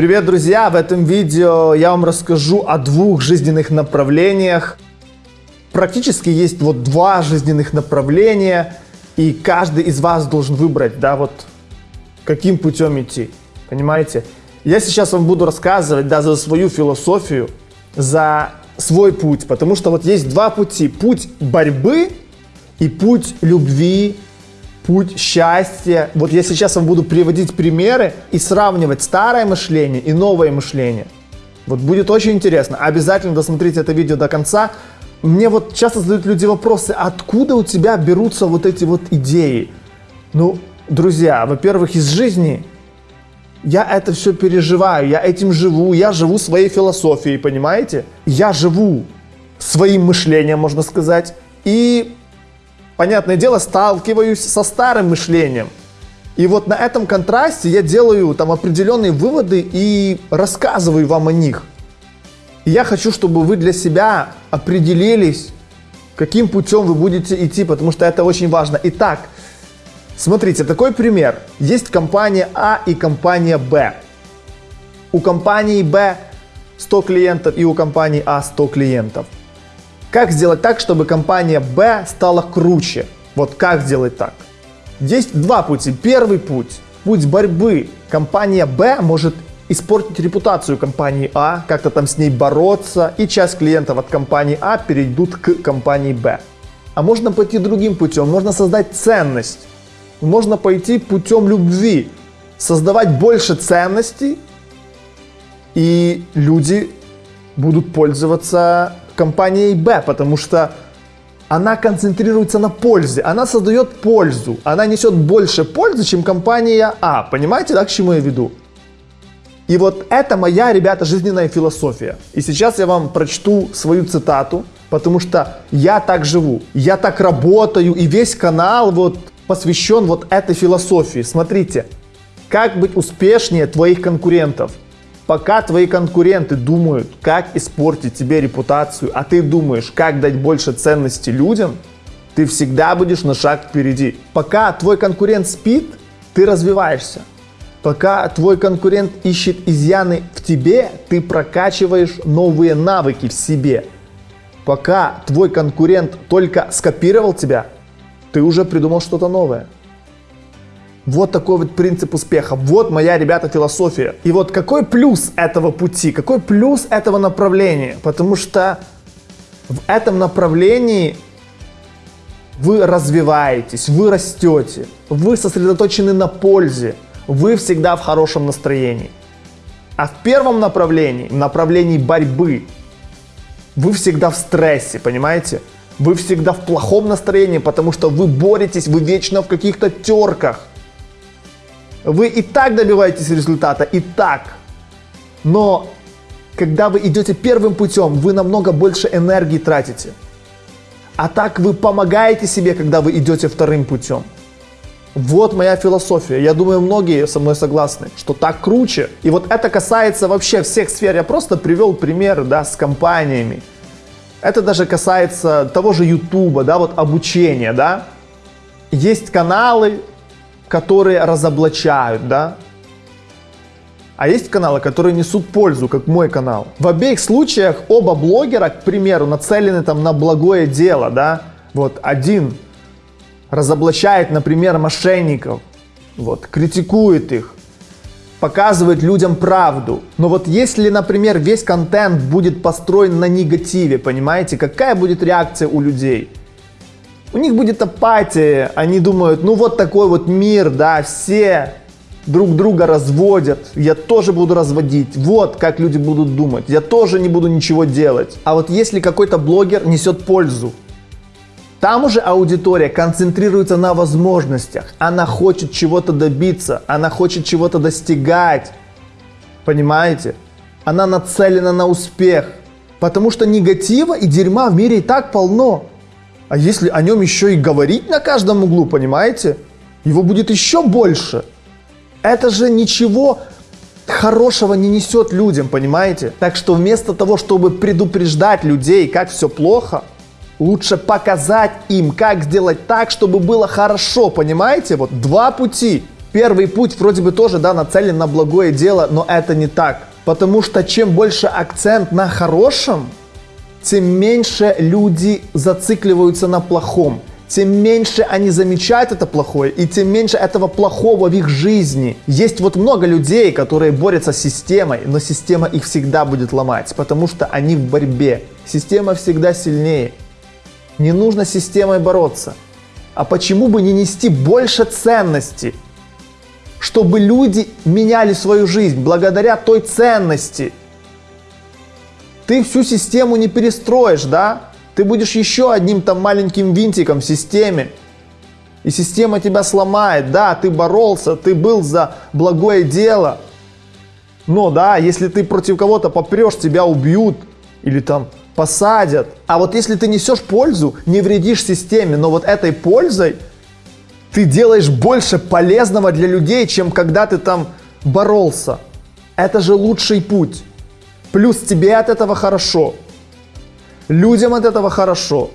Привет, друзья! В этом видео я вам расскажу о двух жизненных направлениях. Практически есть вот два жизненных направления, и каждый из вас должен выбрать, да, вот каким путем идти. Понимаете? Я сейчас вам буду рассказывать, да, за свою философию, за свой путь, потому что вот есть два пути. Путь борьбы и путь любви, путь счастья. Вот я сейчас вам буду приводить примеры и сравнивать старое мышление и новое мышление. Вот будет очень интересно. Обязательно досмотрите это видео до конца. Мне вот часто задают люди вопросы, откуда у тебя берутся вот эти вот идеи? Ну, друзья, во-первых, из жизни я это все переживаю, я этим живу, я живу своей философией, понимаете? Я живу своим мышлением, можно сказать, и понятное дело, сталкиваюсь со старым мышлением. И вот на этом контрасте я делаю там определенные выводы и рассказываю вам о них. И я хочу, чтобы вы для себя определились, каким путем вы будете идти, потому что это очень важно. Итак, смотрите, такой пример. Есть компания А и компания Б. У компании Б 100 клиентов и у компании А 100 клиентов. Как сделать так, чтобы компания Б стала круче? Вот как сделать так? Есть два пути. Первый путь – путь борьбы. Компания Б может испортить репутацию компании А, как-то там с ней бороться, и часть клиентов от компании А перейдут к компании Б. А можно пойти другим путем, можно создать ценность. Можно пойти путем любви, создавать больше ценностей, и люди будут пользоваться компанией Б, потому что она концентрируется на пользе, она создает пользу, она несет больше пользы, чем компания А. Понимаете, да, к чему я веду? И вот это моя, ребята, жизненная философия. И сейчас я вам прочту свою цитату, потому что я так живу, я так работаю, и весь канал вот посвящен вот этой философии. Смотрите, как быть успешнее твоих конкурентов – Пока твои конкуренты думают, как испортить тебе репутацию, а ты думаешь, как дать больше ценности людям, ты всегда будешь на шаг впереди. Пока твой конкурент спит, ты развиваешься. Пока твой конкурент ищет изъяны в тебе, ты прокачиваешь новые навыки в себе. Пока твой конкурент только скопировал тебя, ты уже придумал что-то новое. Вот такой вот принцип успеха. Вот моя, ребята, философия. И вот какой плюс этого пути, какой плюс этого направления? Потому что в этом направлении вы развиваетесь, вы растете, вы сосредоточены на пользе, вы всегда в хорошем настроении. А в первом направлении, в направлении борьбы, вы всегда в стрессе, понимаете? Вы всегда в плохом настроении, потому что вы боретесь, вы вечно в каких-то терках. Вы и так добиваетесь результата, и так. Но когда вы идете первым путем, вы намного больше энергии тратите. А так вы помогаете себе, когда вы идете вторым путем. Вот моя философия. Я думаю, многие со мной согласны, что так круче. И вот это касается вообще всех сфер. Я просто привел пример да, с компаниями. Это даже касается того же YouTube, да, вот обучения, да. Есть каналы, которые разоблачают, да? А есть каналы, которые несут пользу, как мой канал. В обеих случаях оба блогера, к примеру, нацелены там на благое дело, да? Вот один разоблачает, например, мошенников, вот, критикует их, показывает людям правду. Но вот если, например, весь контент будет построен на негативе, понимаете, какая будет реакция у людей? У них будет апатия, они думают, ну вот такой вот мир, да, все друг друга разводят, я тоже буду разводить, вот как люди будут думать, я тоже не буду ничего делать. А вот если какой-то блогер несет пользу, там уже аудитория концентрируется на возможностях, она хочет чего-то добиться, она хочет чего-то достигать, понимаете? Она нацелена на успех, потому что негатива и дерьма в мире и так полно. А если о нем еще и говорить на каждом углу, понимаете? Его будет еще больше. Это же ничего хорошего не несет людям, понимаете? Так что вместо того, чтобы предупреждать людей, как все плохо, лучше показать им, как сделать так, чтобы было хорошо, понимаете? Вот два пути. Первый путь вроде бы тоже, да, нацелен на благое дело, но это не так. Потому что чем больше акцент на хорошем, тем меньше люди зацикливаются на плохом тем меньше они замечают это плохое, и тем меньше этого плохого в их жизни. Есть вот много людей, которые борются с системой, но система их всегда будет ломать, потому что они в борьбе. Система всегда сильнее. Не нужно с системой бороться. А почему бы не нести больше ценности? Чтобы люди меняли свою жизнь благодаря той ценности. Ты всю систему не перестроишь, да? Ты будешь еще одним там маленьким винтиком в системе. И система тебя сломает. Да, ты боролся, ты был за благое дело. Но да, если ты против кого-то попрешь, тебя убьют или там посадят. А вот если ты несешь пользу, не вредишь системе, но вот этой пользой ты делаешь больше полезного для людей, чем когда ты там боролся. Это же лучший путь. Плюс тебе от этого хорошо. Людям от этого хорошо.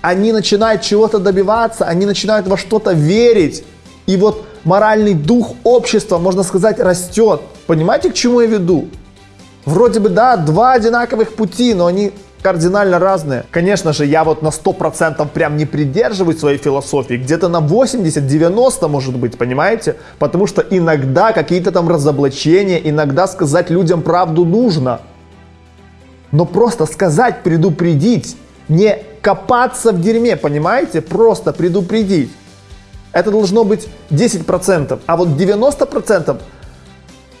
Они начинают чего-то добиваться, они начинают во что-то верить. И вот моральный дух общества, можно сказать, растет. Понимаете, к чему я веду? Вроде бы, да, два одинаковых пути, но они кардинально разные. Конечно же, я вот на 100% прям не придерживаюсь своей философии, где-то на 80-90 может быть, понимаете? Потому что иногда какие-то там разоблачения, иногда сказать людям правду нужно. Но просто сказать, предупредить, не копаться в дерьме, понимаете? Просто предупредить. Это должно быть 10%, а вот 90%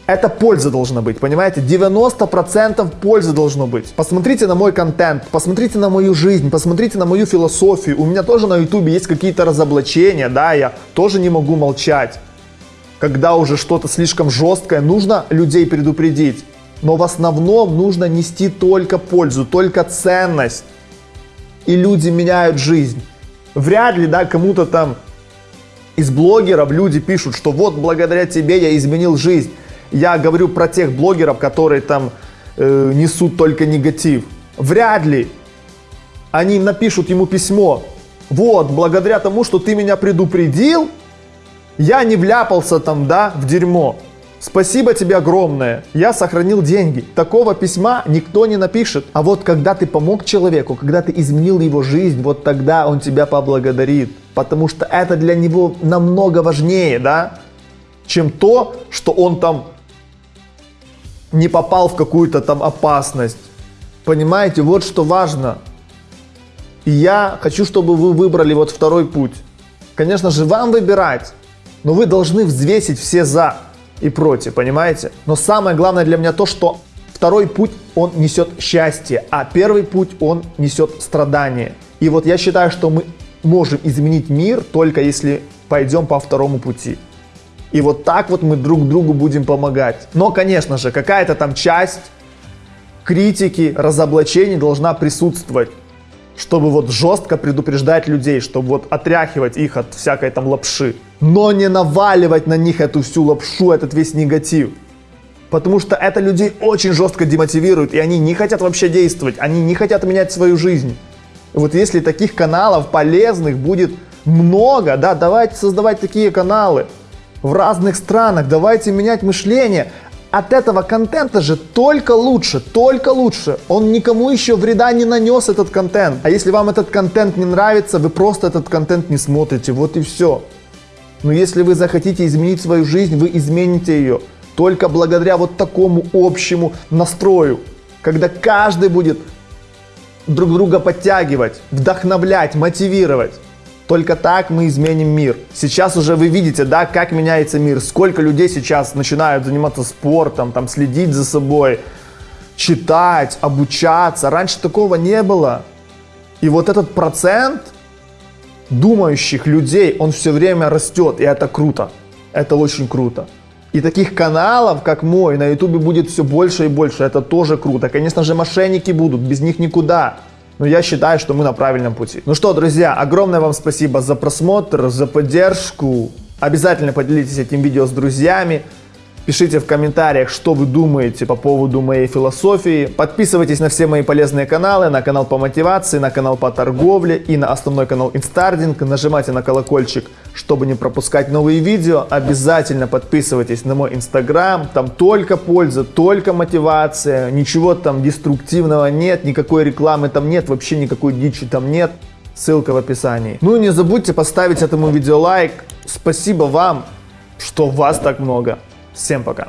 это польза должна быть, понимаете? 90% пользы должно быть. Посмотрите на мой контент, посмотрите на мою жизнь, посмотрите на мою философию. У меня тоже на ютубе есть какие-то разоблачения, да, я тоже не могу молчать. Когда уже что-то слишком жесткое, нужно людей предупредить. Но в основном нужно нести только пользу, только ценность. И люди меняют жизнь. Вряд ли, да, кому-то там из блогеров люди пишут, что вот благодаря тебе я изменил жизнь. Я говорю про тех блогеров, которые там э, несут только негатив. Вряд ли они напишут ему письмо. Вот, благодаря тому, что ты меня предупредил, я не вляпался там, да, в дерьмо. Спасибо тебе огромное, я сохранил деньги. Такого письма никто не напишет. А вот когда ты помог человеку, когда ты изменил его жизнь, вот тогда он тебя поблагодарит. Потому что это для него намного важнее, да, чем то, что он там не попал в какую-то там опасность. Понимаете, вот что важно. И я хочу, чтобы вы выбрали вот второй путь. Конечно же, вам выбирать, но вы должны взвесить все за и против, понимаете? Но самое главное для меня то, что второй путь, он несет счастье, а первый путь, он несет страдание. И вот я считаю, что мы можем изменить мир только если пойдем по второму пути. И вот так вот мы друг другу будем помогать. Но, конечно же, какая-то там часть критики, разоблачений должна присутствовать чтобы вот жестко предупреждать людей, чтобы вот отряхивать их от всякой там лапши. Но не наваливать на них эту всю лапшу, этот весь негатив. Потому что это людей очень жестко демотивирует, и они не хотят вообще действовать, они не хотят менять свою жизнь. Вот если таких каналов полезных будет много, да, давайте создавать такие каналы в разных странах, давайте менять мышление, от этого контента же только лучше, только лучше. Он никому еще вреда не нанес, этот контент. А если вам этот контент не нравится, вы просто этот контент не смотрите, вот и все. Но если вы захотите изменить свою жизнь, вы измените ее. Только благодаря вот такому общему настрою. Когда каждый будет друг друга подтягивать, вдохновлять, мотивировать. Только так мы изменим мир. Сейчас уже вы видите, да, как меняется мир. Сколько людей сейчас начинают заниматься спортом, там, следить за собой, читать, обучаться. Раньше такого не было. И вот этот процент думающих людей, он все время растет, и это круто. Это очень круто. И таких каналов, как мой, на ютубе будет все больше и больше. Это тоже круто. Конечно же, мошенники будут, без них никуда но я считаю, что мы на правильном пути. Ну что, друзья, огромное вам спасибо за просмотр, за поддержку. Обязательно поделитесь этим видео с друзьями. Пишите в комментариях, что вы думаете по поводу моей философии. Подписывайтесь на все мои полезные каналы, на канал по мотивации, на канал по торговле и на основной канал Инстардинг. Нажимайте на колокольчик, чтобы не пропускать новые видео. Обязательно подписывайтесь на мой Инстаграм. Там только польза, только мотивация. Ничего там деструктивного нет, никакой рекламы там нет, вообще никакой дичи там нет. Ссылка в описании. Ну и не забудьте поставить этому видео лайк. Спасибо вам, что вас так много. Всем пока.